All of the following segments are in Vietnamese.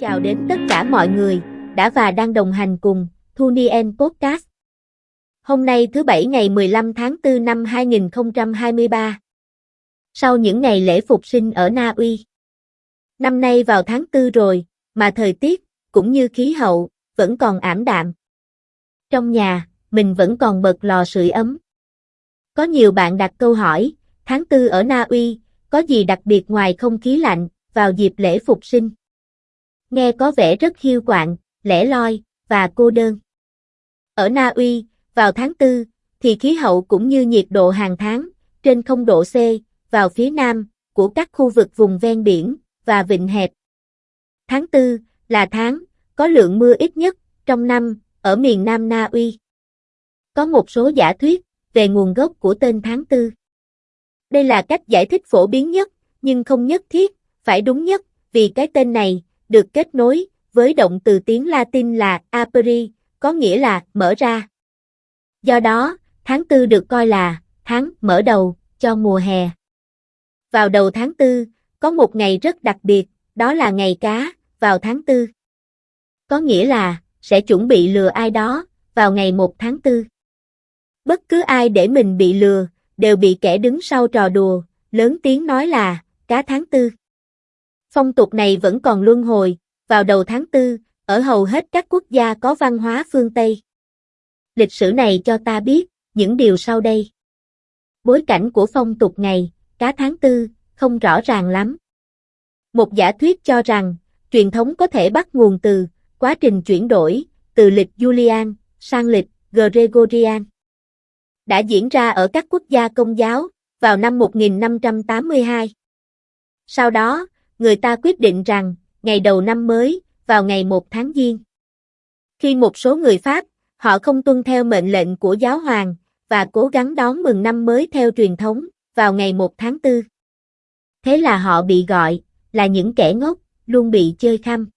chào đến tất cả mọi người, đã và đang đồng hành cùng Thunien Podcast. Hôm nay thứ Bảy ngày 15 tháng 4 năm 2023. Sau những ngày lễ phục sinh ở Na Uy. Năm nay vào tháng 4 rồi, mà thời tiết, cũng như khí hậu, vẫn còn ảm đạm. Trong nhà, mình vẫn còn bật lò sưởi ấm. Có nhiều bạn đặt câu hỏi, tháng 4 ở Na Uy, có gì đặc biệt ngoài không khí lạnh, vào dịp lễ phục sinh? Nghe có vẻ rất hiu quạnh, lẻ loi, và cô đơn. Ở Na Uy, vào tháng 4, thì khí hậu cũng như nhiệt độ hàng tháng, trên 0 độ C, vào phía nam, của các khu vực vùng ven biển, và vịnh hẹp. Tháng 4, là tháng, có lượng mưa ít nhất, trong năm, ở miền Nam Na Uy. Có một số giả thuyết, về nguồn gốc của tên tháng 4. Đây là cách giải thích phổ biến nhất, nhưng không nhất thiết, phải đúng nhất, vì cái tên này, được kết nối với động từ tiếng Latin là aperi, có nghĩa là mở ra. Do đó, tháng tư được coi là tháng mở đầu cho mùa hè. Vào đầu tháng tư, có một ngày rất đặc biệt, đó là ngày cá, vào tháng tư. Có nghĩa là, sẽ chuẩn bị lừa ai đó, vào ngày 1 tháng tư. Bất cứ ai để mình bị lừa, đều bị kẻ đứng sau trò đùa, lớn tiếng nói là, cá tháng tư. Phong tục này vẫn còn luân hồi, vào đầu tháng 4, ở hầu hết các quốc gia có văn hóa phương Tây. Lịch sử này cho ta biết, những điều sau đây. Bối cảnh của phong tục ngày, cá tháng 4, không rõ ràng lắm. Một giả thuyết cho rằng, truyền thống có thể bắt nguồn từ, quá trình chuyển đổi, từ lịch Julian, sang lịch Gregorian. Đã diễn ra ở các quốc gia công giáo, vào năm 1582. Sau đó, người ta quyết định rằng, ngày đầu năm mới, vào ngày 1 tháng Giêng. Khi một số người Pháp, họ không tuân theo mệnh lệnh của giáo hoàng, và cố gắng đón mừng năm mới theo truyền thống, vào ngày 1 tháng 4. Thế là họ bị gọi, là những kẻ ngốc, luôn bị chơi khăm.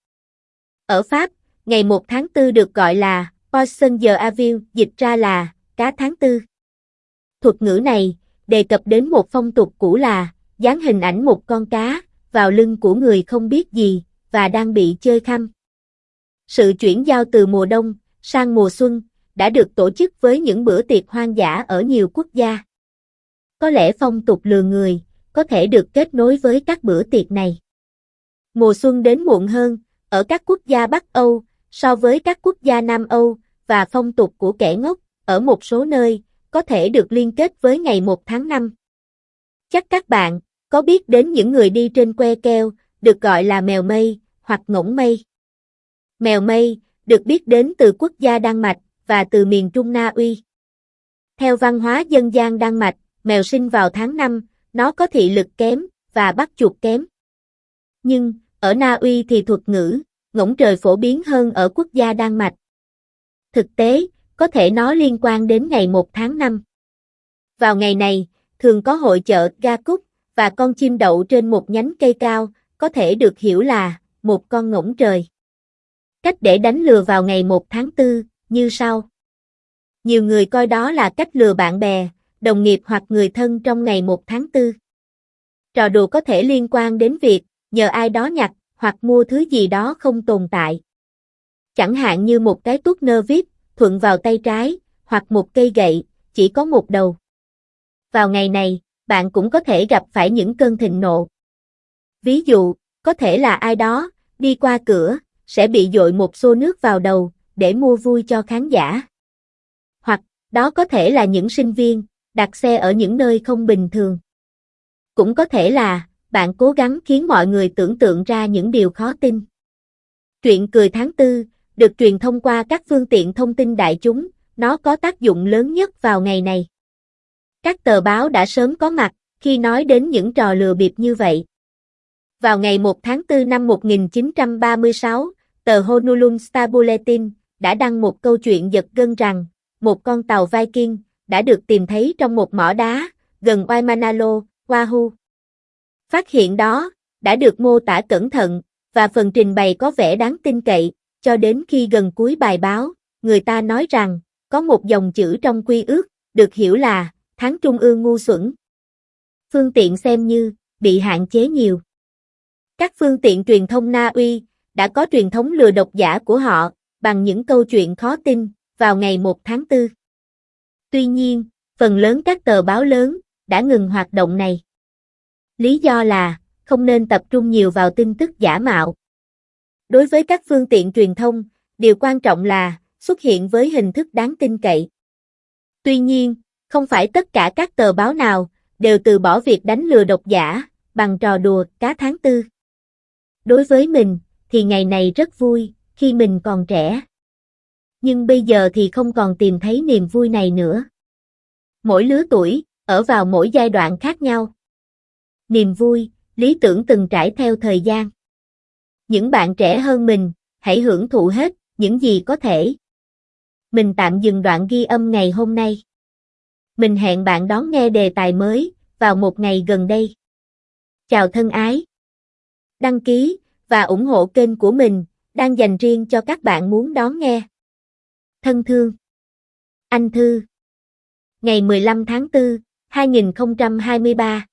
Ở Pháp, ngày 1 tháng 4 được gọi là Poisson de Avil, dịch ra là cá tháng 4. Thuật ngữ này đề cập đến một phong tục cũ là dán hình ảnh một con cá, vào lưng của người không biết gì, và đang bị chơi khăm. Sự chuyển giao từ mùa đông sang mùa xuân đã được tổ chức với những bữa tiệc hoang dã ở nhiều quốc gia. Có lẽ phong tục lừa người có thể được kết nối với các bữa tiệc này. Mùa xuân đến muộn hơn ở các quốc gia Bắc Âu so với các quốc gia Nam Âu và phong tục của kẻ ngốc ở một số nơi có thể được liên kết với ngày 1 tháng 5. Chắc các bạn có biết đến những người đi trên que keo, được gọi là mèo mây, hoặc ngỗng mây. Mèo mây, được biết đến từ quốc gia Đan Mạch, và từ miền Trung Na Uy. Theo văn hóa dân gian Đan Mạch, mèo sinh vào tháng 5, nó có thị lực kém, và bắt chuột kém. Nhưng, ở Na Uy thì thuật ngữ, ngỗng trời phổ biến hơn ở quốc gia Đan Mạch. Thực tế, có thể nó liên quan đến ngày 1 tháng 5. Vào ngày này, thường có hội chợ Ga Cúc, và con chim đậu trên một nhánh cây cao, có thể được hiểu là một con ngỗng trời. Cách để đánh lừa vào ngày 1 tháng 4, như sau. Nhiều người coi đó là cách lừa bạn bè, đồng nghiệp hoặc người thân trong ngày 1 tháng 4. Trò đùa có thể liên quan đến việc nhờ ai đó nhặt hoặc mua thứ gì đó không tồn tại. Chẳng hạn như một cái tuốt nơ vít thuận vào tay trái, hoặc một cây gậy, chỉ có một đầu. Vào ngày này, bạn cũng có thể gặp phải những cơn thịnh nộ. Ví dụ, có thể là ai đó, đi qua cửa, sẽ bị dội một xô nước vào đầu, để mua vui cho khán giả. Hoặc, đó có thể là những sinh viên, đặt xe ở những nơi không bình thường. Cũng có thể là, bạn cố gắng khiến mọi người tưởng tượng ra những điều khó tin. Chuyện cười tháng tư, được truyền thông qua các phương tiện thông tin đại chúng, nó có tác dụng lớn nhất vào ngày này. Các tờ báo đã sớm có mặt khi nói đến những trò lừa bịp như vậy. Vào ngày 1 tháng 4 năm 1936, tờ Honolulu Star Bulletin đã đăng một câu chuyện giật gân rằng một con tàu Viking đã được tìm thấy trong một mỏ đá gần Waimanalo, Oahu. Phát hiện đó đã được mô tả cẩn thận và phần trình bày có vẻ đáng tin cậy, cho đến khi gần cuối bài báo, người ta nói rằng có một dòng chữ trong quy ước được hiểu là tháng trung ương ngu xuẩn. Phương tiện xem như, bị hạn chế nhiều. Các phương tiện truyền thông Na Uy đã có truyền thống lừa độc giả của họ, bằng những câu chuyện khó tin, vào ngày 1 tháng 4. Tuy nhiên, phần lớn các tờ báo lớn đã ngừng hoạt động này. Lý do là, không nên tập trung nhiều vào tin tức giả mạo. Đối với các phương tiện truyền thông, điều quan trọng là xuất hiện với hình thức đáng tin cậy. Tuy nhiên, không phải tất cả các tờ báo nào đều từ bỏ việc đánh lừa độc giả bằng trò đùa cá tháng tư. Đối với mình, thì ngày này rất vui, khi mình còn trẻ. Nhưng bây giờ thì không còn tìm thấy niềm vui này nữa. Mỗi lứa tuổi, ở vào mỗi giai đoạn khác nhau. Niềm vui, lý tưởng từng trải theo thời gian. Những bạn trẻ hơn mình, hãy hưởng thụ hết những gì có thể. Mình tạm dừng đoạn ghi âm ngày hôm nay. Mình hẹn bạn đón nghe đề tài mới vào một ngày gần đây. Chào thân ái. Đăng ký và ủng hộ kênh của mình đang dành riêng cho các bạn muốn đón nghe. Thân thương. Anh Thư. Ngày 15 tháng 4, 2023.